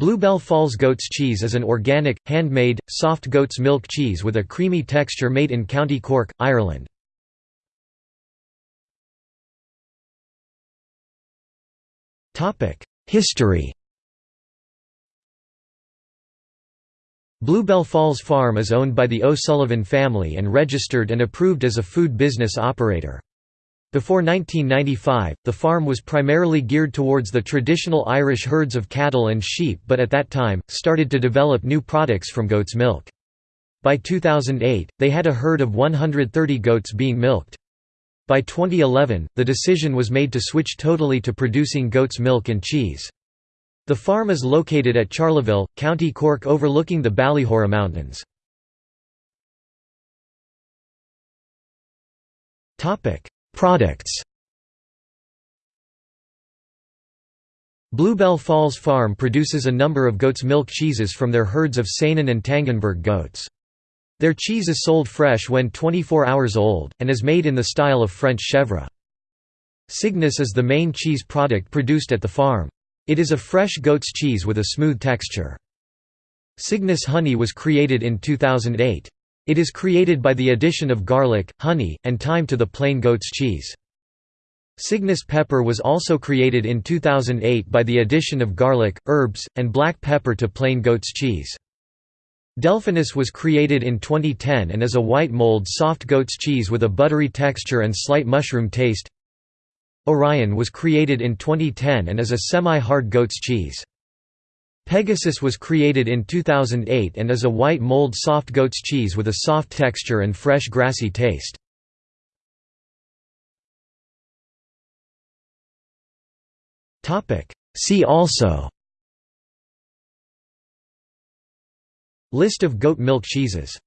Bluebell Falls goat's cheese is an organic, handmade, soft goat's milk cheese with a creamy texture made in County Cork, Ireland. History Bluebell Falls Farm is owned by the O'Sullivan family and registered and approved as a food business operator. Before 1995, the farm was primarily geared towards the traditional Irish herds of cattle and sheep but at that time, started to develop new products from goat's milk. By 2008, they had a herd of 130 goats being milked. By 2011, the decision was made to switch totally to producing goat's milk and cheese. The farm is located at Charleville, County Cork overlooking the Ballyhoura Mountains. Products Bluebell Falls Farm produces a number of goat's milk cheeses from their herds of Saanen and Toggenburg goats. Their cheese is sold fresh when 24 hours old, and is made in the style of French chèvre. Cygnus is the main cheese product produced at the farm. It is a fresh goat's cheese with a smooth texture. Cygnus honey was created in 2008. It is created by the addition of garlic, honey, and thyme to the plain goat's cheese. Cygnus pepper was also created in 2008 by the addition of garlic, herbs, and black pepper to plain goat's cheese. Delphinus was created in 2010 and is a white mold soft goat's cheese with a buttery texture and slight mushroom taste. Orion was created in 2010 and is a semi-hard goat's cheese. Pegasus was created in 2008 and is a white mold soft goat's cheese with a soft texture and fresh grassy taste. See also List of goat milk cheeses